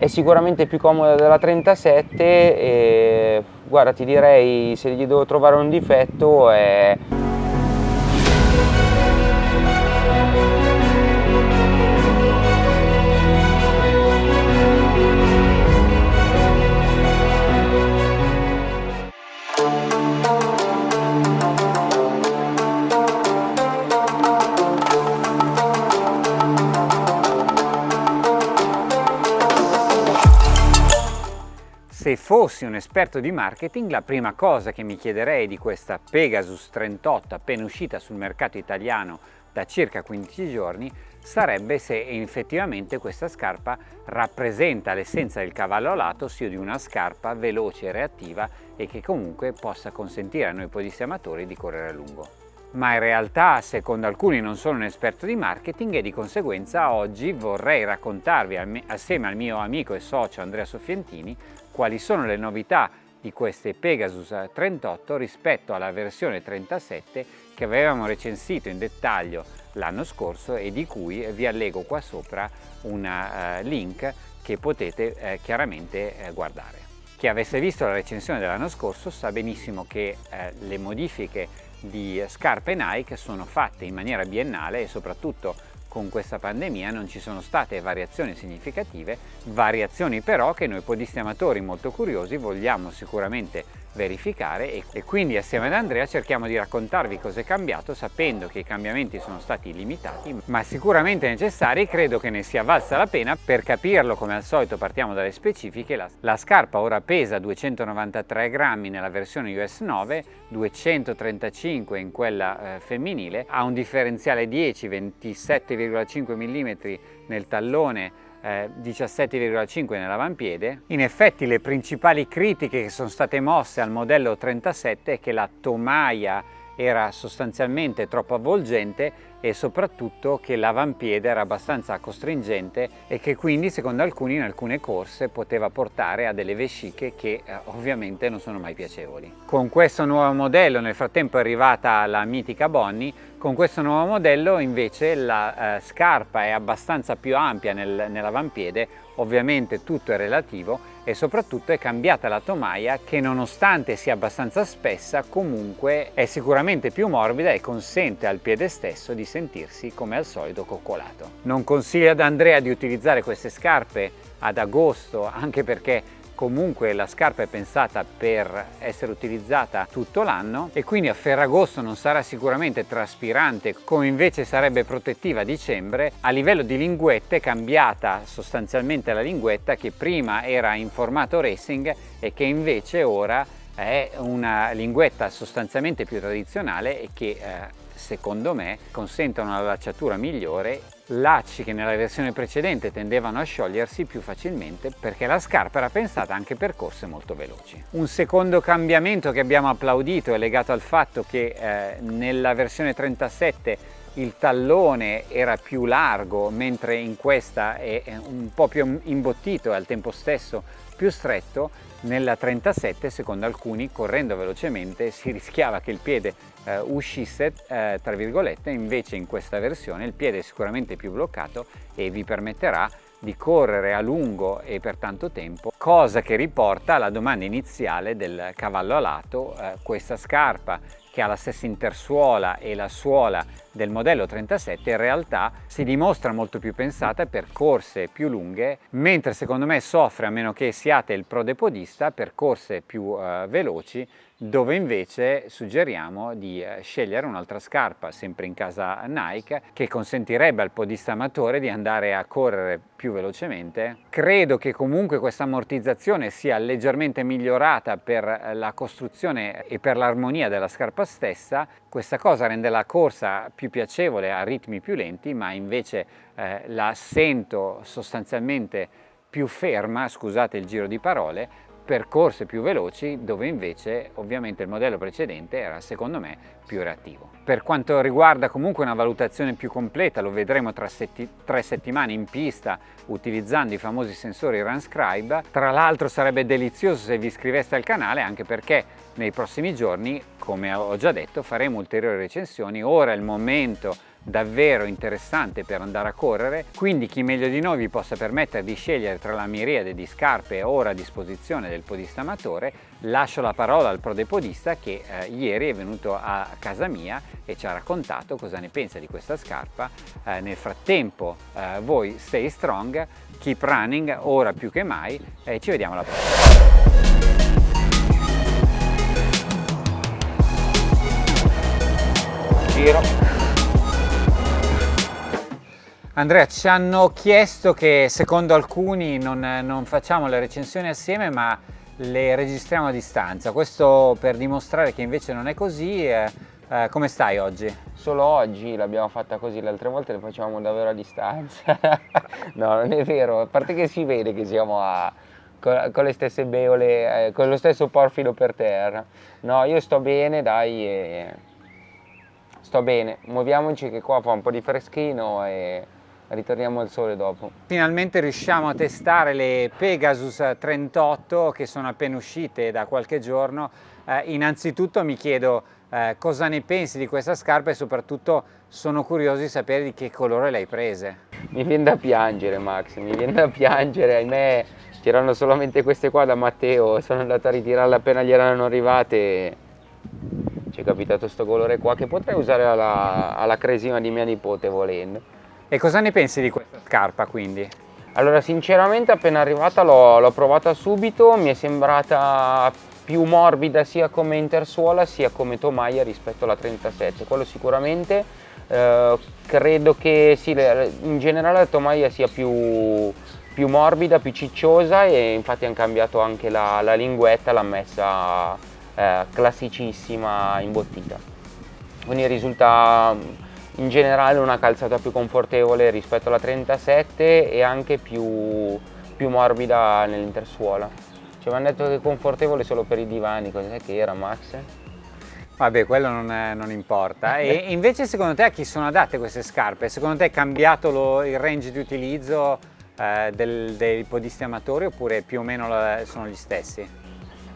È sicuramente più comoda della 37 e guarda ti direi se gli devo trovare un difetto è Se fossi un esperto di marketing, la prima cosa che mi chiederei di questa Pegasus 38 appena uscita sul mercato italiano da circa 15 giorni sarebbe se effettivamente questa scarpa rappresenta l'essenza del cavallo alato, ossia di una scarpa veloce e reattiva e che comunque possa consentire a noi podisti amatori di correre a lungo. Ma in realtà secondo alcuni non sono un esperto di marketing e di conseguenza oggi vorrei raccontarvi assieme al mio amico e socio Andrea Soffientini quali sono le novità di queste Pegasus 38 rispetto alla versione 37 che avevamo recensito in dettaglio l'anno scorso e di cui vi allego qua sopra un uh, link che potete uh, chiaramente uh, guardare. Chi avesse visto la recensione dell'anno scorso sa benissimo che le modifiche di scarpe Nike sono fatte in maniera biennale e soprattutto con questa pandemia non ci sono state variazioni significative, variazioni però che noi podisti amatori molto curiosi vogliamo sicuramente verificare e, e quindi assieme ad Andrea cerchiamo di raccontarvi cosa è cambiato sapendo che i cambiamenti sono stati limitati ma sicuramente necessari credo che ne sia valsa la pena. Per capirlo come al solito partiamo dalle specifiche. La, la scarpa ora pesa 293 grammi nella versione US 9 235 in quella eh, femminile. Ha un differenziale 10 27,5 mm nel tallone 17,5 eh, nell'avampiede. In effetti le principali critiche che sono state mosse al modello 37 è che la tomaia era sostanzialmente troppo avvolgente e soprattutto che l'avampiede era abbastanza costringente e che quindi secondo alcuni in alcune corse poteva portare a delle vesciche che eh, ovviamente non sono mai piacevoli. Con questo nuovo modello nel frattempo è arrivata la mitica Bonnie, con questo nuovo modello invece la eh, scarpa è abbastanza più ampia nel, nell'avampiede, ovviamente tutto è relativo e soprattutto è cambiata la tomaia che nonostante sia abbastanza spessa comunque è sicuramente più morbida e consente al piede stesso di sentirsi come al solito coccolato. Non consiglio ad Andrea di utilizzare queste scarpe ad agosto anche perché comunque la scarpa è pensata per essere utilizzata tutto l'anno e quindi a Ferragosto non sarà sicuramente traspirante come invece sarebbe protettiva a dicembre. A livello di linguette è cambiata sostanzialmente la linguetta che prima era in formato racing e che invece ora è una linguetta sostanzialmente più tradizionale e che eh, secondo me consentono una lacciatura migliore lacci che nella versione precedente tendevano a sciogliersi più facilmente perché la scarpa era pensata anche per corse molto veloci. Un secondo cambiamento che abbiamo applaudito è legato al fatto che eh, nella versione 37 il tallone era più largo mentre in questa è un po' più imbottito e al tempo stesso più stretto nella 37 secondo alcuni correndo velocemente si rischiava che il piede eh, uscisse eh, tra virgolette. Invece in questa versione il piede è sicuramente più bloccato e vi permetterà di correre a lungo e per tanto tempo, cosa che riporta alla domanda iniziale del cavallo alato, eh, questa scarpa che ha la stessa intersuola e la suola del modello 37 in realtà si dimostra molto più pensata per corse più lunghe mentre secondo me soffre a meno che siate il prodepodista per corse più eh, veloci dove invece suggeriamo di eh, scegliere un'altra scarpa sempre in casa Nike che consentirebbe al podista amatore di andare a correre più velocemente. Credo che comunque questa ammortizzazione sia leggermente migliorata per eh, la costruzione e per l'armonia della scarpa stessa, questa cosa rende la corsa più piacevole a ritmi più lenti ma invece eh, la sento sostanzialmente più ferma, scusate il giro di parole, percorse più veloci dove invece ovviamente il modello precedente era secondo me più reattivo. Per quanto riguarda comunque una valutazione più completa lo vedremo tra setti tre settimane in pista utilizzando i famosi sensori Runscribe. Tra l'altro sarebbe delizioso se vi iscriveste al canale anche perché nei prossimi giorni come ho già detto faremo ulteriori recensioni. Ora è il momento davvero interessante per andare a correre, quindi chi meglio di noi vi possa permettere di scegliere tra la miriade di scarpe ora a disposizione del podista amatore, lascio la parola al prodepodista che eh, ieri è venuto a casa mia e ci ha raccontato cosa ne pensa di questa scarpa. Eh, nel frattempo eh, voi stay strong, keep running, ora più che mai e ci vediamo alla prossima. Giro. Andrea, ci hanno chiesto che secondo alcuni non, non, facciamo le recensioni assieme ma le registriamo a distanza. Questo per dimostrare che invece non è così. Eh, eh, come stai oggi? Solo oggi l'abbiamo fatta così, le altre volte le facevamo davvero a distanza. no, non è vero, a parte che si vede che siamo a, con, con, le stesse beole, eh, con lo stesso porfido per terra. No, io sto bene, dai. Sto bene, muoviamoci che qua fa un po' di freschino e ritorniamo al sole dopo. Finalmente riusciamo a testare le Pegasus 38 che sono appena uscite da qualche giorno. Eh, innanzitutto mi chiedo eh, cosa ne pensi di questa scarpa e soprattutto sono curioso di sapere di che colore le hai prese. Mi viene da piangere Max, mi viene da piangere, ahimè c'erano solamente queste qua da Matteo, sono andato a ritirarle appena gli erano arrivate ci è capitato questo colore qua che potrei usare alla, alla cresima di mia nipote volendo. E cosa ne pensi di questa scarpa quindi? Allora sinceramente appena arrivata l'ho provata subito, mi è sembrata più morbida sia come intersuola sia come tomaia rispetto alla 37, quello sicuramente. Eh, credo che sì, in generale la tomaia sia più, più, morbida, più cicciosa e infatti hanno cambiato anche la, la linguetta, l'ha messa eh, classicissima imbottita quindi risulta in generale una calzata più confortevole rispetto alla 37 e anche più, più morbida nell'intersuola ci avevano detto che è confortevole solo per i divani, cos'è che era Max? Vabbè, quello non, è, non importa. E invece secondo te a chi sono adatte queste scarpe? Secondo te è cambiato lo, il range di utilizzo eh, del, dei podisti amatori oppure più o meno sono gli stessi?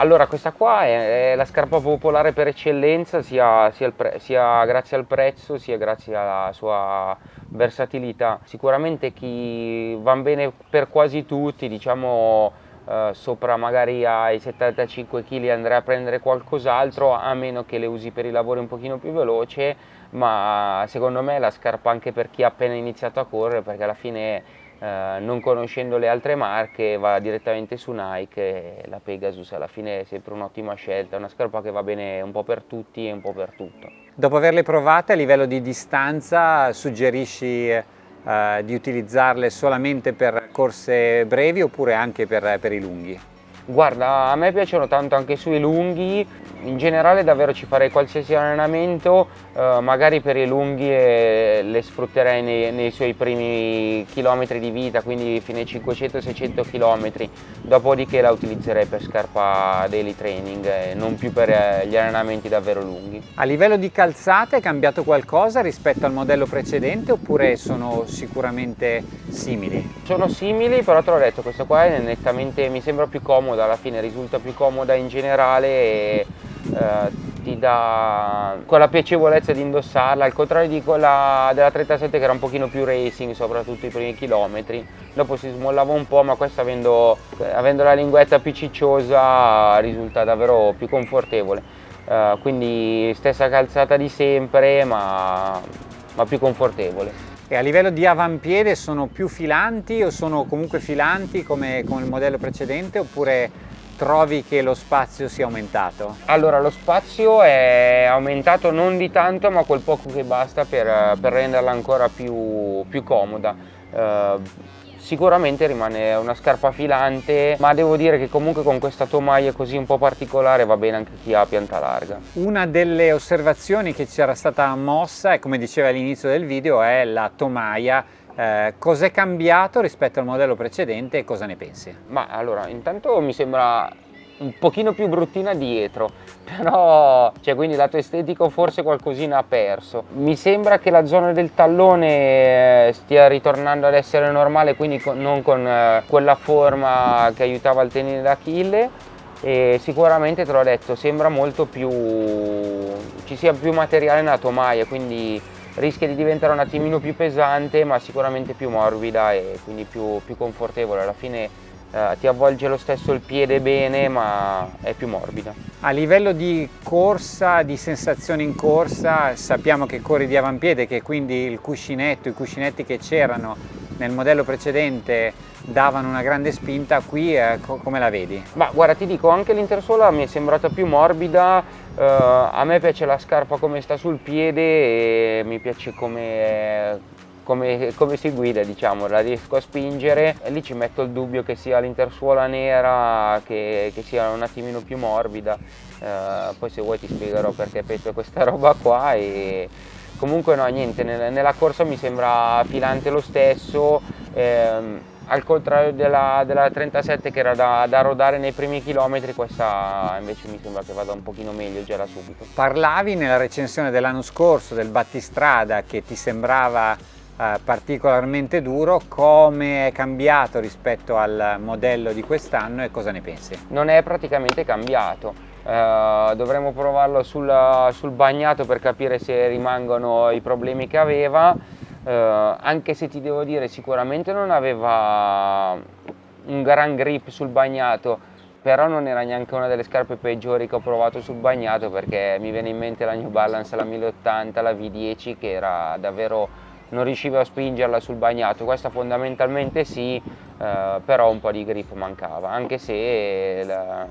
Allora questa qua è, è, la scarpa popolare per eccellenza sia, sia, sia, grazie al prezzo sia grazie alla sua versatilità. Sicuramente chi va bene per quasi tutti, diciamo eh, sopra magari ai 75 kg andrei a prendere qualcos'altro a meno che le usi per i lavori un pochino più veloce ma secondo me è la scarpa anche per chi ha appena iniziato a correre perché alla fine eh, non conoscendo le altre marche va direttamente su Nike e la Pegasus alla fine è sempre un'ottima scelta, una scarpa che va bene un po' per tutti e un po' per tutto. Dopo averle provate a livello di distanza suggerisci eh, di utilizzarle solamente per corse brevi oppure anche per, per i lunghi? Guarda, a me piacciono tanto anche sui lunghi, in generale davvero ci farei qualsiasi allenamento, eh, magari per i lunghi eh, le sfrutterei nei, nei, suoi primi chilometri di vita, quindi fino ai 500-600 km, dopodiché la utilizzerei per scarpa daily training, eh, non più per eh, gli allenamenti davvero lunghi. A livello di calzate è cambiato qualcosa rispetto al modello precedente oppure sono sicuramente simili? Sono simili, però te l'ho detto, questa qua è nettamente, mi sembra più comoda, alla fine risulta più comoda in generale e eh, ti dà quella piacevolezza di indossarla, al contrario di quella della 37 che era un pochino più racing, soprattutto i primi chilometri. Dopo si smollava un po', ma questa avendo, avendo la linguetta più cicciosa risulta davvero più confortevole. Uh, quindi stessa calzata di sempre, ma, ma più confortevole. E a livello di avampiede sono più filanti o sono comunque filanti come, come il modello precedente oppure trovi che lo spazio sia aumentato? Allora lo spazio è aumentato non di tanto ma quel poco che basta per, per renderla ancora più, più comoda. Uh, sicuramente rimane una scarpa filante ma devo dire che comunque con questa tomaia così un po' particolare va bene anche chi ha pianta larga. Una delle osservazioni che ci era stata mossa e come diceva all'inizio del video è la tomaia eh, cos'è cambiato rispetto al modello precedente e cosa ne pensi? Ma allora intanto mi sembra un pochino più bruttina dietro però cioè quindi lato estetico forse qualcosina ha perso. Mi sembra che la zona del tallone eh, stia ritornando ad essere normale quindi non con eh, quella forma che aiutava il tenere d'Achille e sicuramente te l'ho detto sembra molto più ci sia più materiale nella tomaia quindi rischia di diventare un attimino più pesante ma sicuramente più morbida e quindi più, più confortevole. Alla fine eh, ti avvolge lo stesso il piede bene ma è più morbida a livello di corsa di sensazioni in corsa sappiamo che corri di avampiede che quindi il cuscinetto i cuscinetti che c'erano nel modello precedente davano una grande spinta, qui eh, co come la vedi? Ma guarda ti dico anche l'intersuola mi è sembrata più morbida, eh, a me piace la scarpa come sta sul piede e mi piace come, come, come, si guida diciamo, la riesco a spingere. Lì ci metto il dubbio che sia l'intersuola nera che, che, sia un attimino più morbida, eh, poi se vuoi ti spiegherò perché penso questa roba qua e comunque no niente nella corsa mi sembra filante lo stesso. Ehm, al contrario della, della, 37 che era da, da, rodare nei primi chilometri questa invece mi sembra che vada un pochino meglio già da subito. Parlavi nella recensione dell'anno scorso del battistrada che ti sembrava particolarmente duro come è cambiato rispetto al modello di quest'anno e cosa ne pensi? non è praticamente cambiato Uh, dovremmo provarlo sul, sul, bagnato per capire se rimangono i problemi che aveva uh, anche se ti devo dire sicuramente non aveva un gran grip sul bagnato però non era neanche una delle scarpe peggiori che ho provato sul bagnato perché mi viene in mente la New Balance la 1080 la V10 che era davvero non riuscivo a spingerla sul bagnato. Questa fondamentalmente sì uh, però un po' di grip mancava anche se la,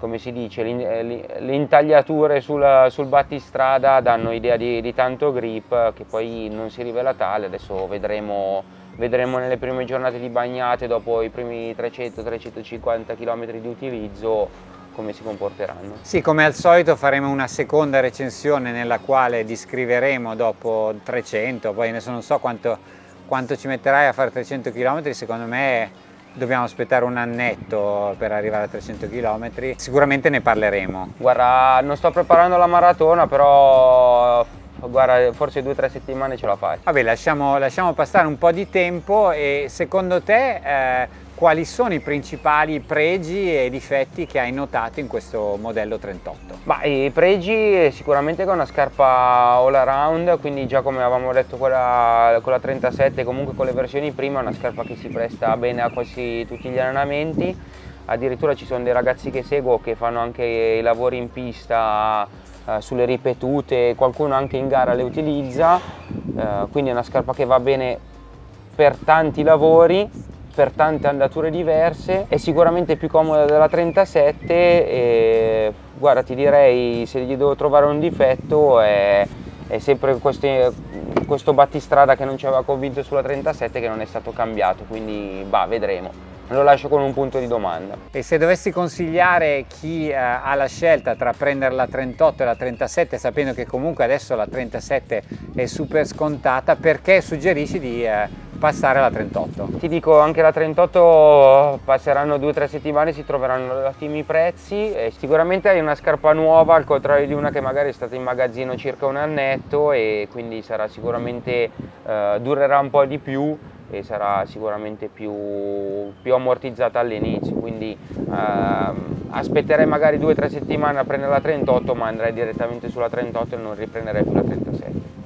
come si dice, eh, le intagliature sul, sul battistrada danno idea di, di, tanto grip che poi non si rivela tale, adesso vedremo, vedremo nelle prime giornate di bagnate dopo i primi 300-350 km di utilizzo come si comporteranno. Sì, come al solito faremo una seconda recensione nella quale descriveremo dopo 300, poi adesso non so quanto, quanto ci metterai a fare 300 km, secondo me dobbiamo aspettare un annetto per arrivare a 300 km, sicuramente ne parleremo. Guarda, non sto preparando la maratona, però guarda, forse due o tre settimane ce la fai. Vabbè, lasciamo, lasciamo, passare un po' di tempo e secondo te eh, quali sono i principali pregi e difetti che hai notato in questo modello 38? Ma i pregi sicuramente che è una scarpa all around, quindi già come avevamo detto quella, con la 37, comunque con le versioni prima è una scarpa che si presta bene a quasi tutti gli allenamenti, addirittura ci sono dei ragazzi che seguo che fanno anche i lavori in pista eh, sulle ripetute, qualcuno anche in gara le utilizza, eh, quindi è una scarpa che va bene per tanti lavori per tante andature diverse, è sicuramente più comoda della 37 e guarda ti direi se gli devo trovare un difetto è, è sempre questi, questo battistrada che non ci aveva convinto sulla 37 che non è stato cambiato, quindi bah, vedremo lo lascio con un punto di domanda. E se dovessi consigliare chi eh, ha la scelta tra prendere la 38 e la 37, sapendo che comunque adesso la 37 è super scontata, perché suggerisci di eh, passare alla 38? Ti dico, anche la 38 passeranno due o tre settimane, si troveranno ottimi prezzi, e sicuramente hai una scarpa nuova al contrario di una che magari è stata in magazzino circa un annetto e quindi sarà sicuramente, eh, durerà un po' di più e sarà sicuramente più, più ammortizzata all'inizio quindi ehm, aspetterei magari due o tre settimane a prendere la 38 ma andrei direttamente sulla 38 e non riprenderei più la 37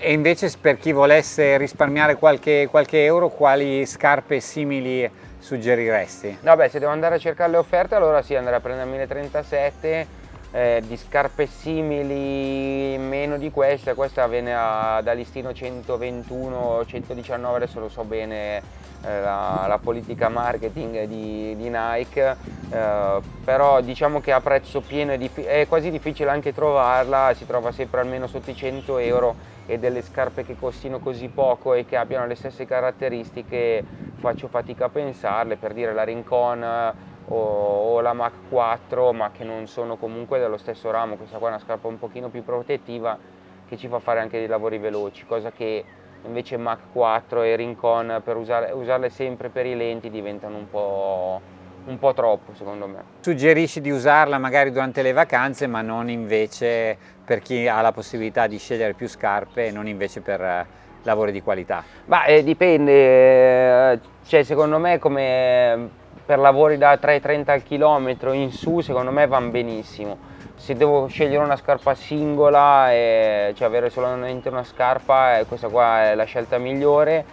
e invece per chi volesse risparmiare qualche, qualche euro quali scarpe simili suggeriresti? Vabbè se devo andare a cercare le offerte allora sì andrei a prendermi le 37 eh, di scarpe simili meno di questa, questa viene a, da listino 121, 119, adesso lo so bene eh, la, la, politica marketing di, di Nike, eh, però diciamo che a prezzo pieno è, è, quasi difficile anche trovarla, si trova sempre almeno sotto i 100 euro e delle scarpe che costino così poco e che abbiano le stesse caratteristiche faccio fatica a pensarle, per dire la Rincon o, o, la Mach 4 ma che non sono comunque dello stesso ramo, questa qua è una scarpa un pochino più protettiva che ci fa fare anche dei lavori veloci, cosa che invece Mach 4 e Rincon per usare, usarle sempre per i lenti diventano un po', un po' troppo secondo me. Suggerisci di usarla magari durante le vacanze ma non invece per chi ha la possibilità di scegliere più scarpe e non invece per eh, lavori di qualità? Ma eh, dipende, eh, cioè, secondo me come per lavori da 3,30 al chilometro in su secondo me vanno benissimo se devo scegliere una scarpa singola, e, cioè avere solamente una scarpa, eh, questa qua è la scelta migliore.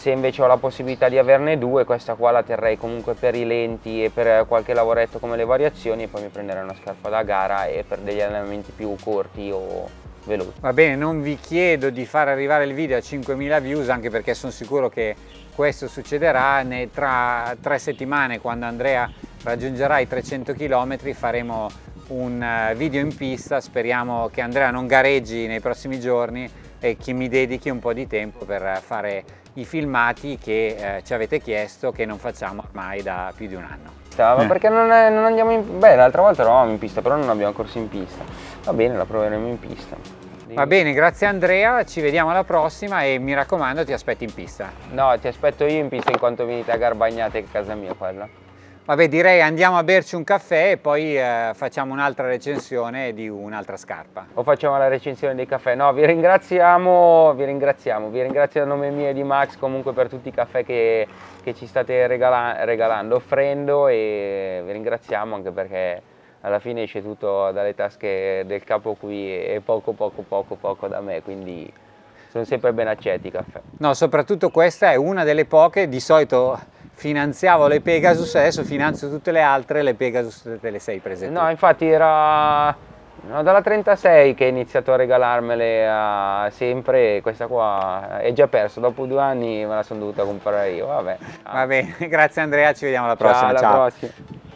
Se invece ho la possibilità di averne due, questa qua la terrei comunque per i lenti e per qualche lavoretto come le variazioni e poi mi prenderei una scarpa da gara e per degli allenamenti più corti o veloci. Va bene, non vi chiedo di far arrivare il video a 5.000 views anche perché sono sicuro che questo succederà tra tre settimane quando Andrea raggiungerà i 300 km faremo un eh, video in pista, speriamo che Andrea non gareggi nei prossimi giorni e che mi dedichi un po' di tempo per fare i filmati che eh, ci avete chiesto che non facciamo ormai da più di un anno. Ma eh. perché non, è, non, andiamo in... Beh, l'altra volta eravamo in pista, però non abbiamo corso in pista. Va bene, la proveremo in pista. Va bene, grazie Andrea, ci vediamo alla prossima e mi raccomando ti aspetti in pista. No, ti aspetto io in pista in quanto venite a Garbagnate, che è casa mia quella. Vabbè direi andiamo a berci un caffè e poi eh, facciamo un'altra recensione di un'altra scarpa. O facciamo la recensione dei caffè? No, vi ringraziamo, vi ringraziamo, vi ringrazio a nome mio e di Max comunque per tutti i caffè che, che ci state regala regalando, offrendo e vi ringraziamo anche perché alla fine esce tutto dalle tasche del capo qui e poco poco poco poco da me, quindi sono sempre ben accetti i caffè. No, soprattutto questa è una delle poche, di solito finanziavo le Pegasus, adesso finanzio tutte le altre, le Pegasus te le sei prese No, infatti era no, dalla 36 che ho iniziato a regalarmele a sempre, questa qua è già perso, dopo due anni me la sono dovuta comprare io, vabbè. Va bene, grazie Andrea, ci vediamo alla prossima. Ciao, alla Ciao. prossima.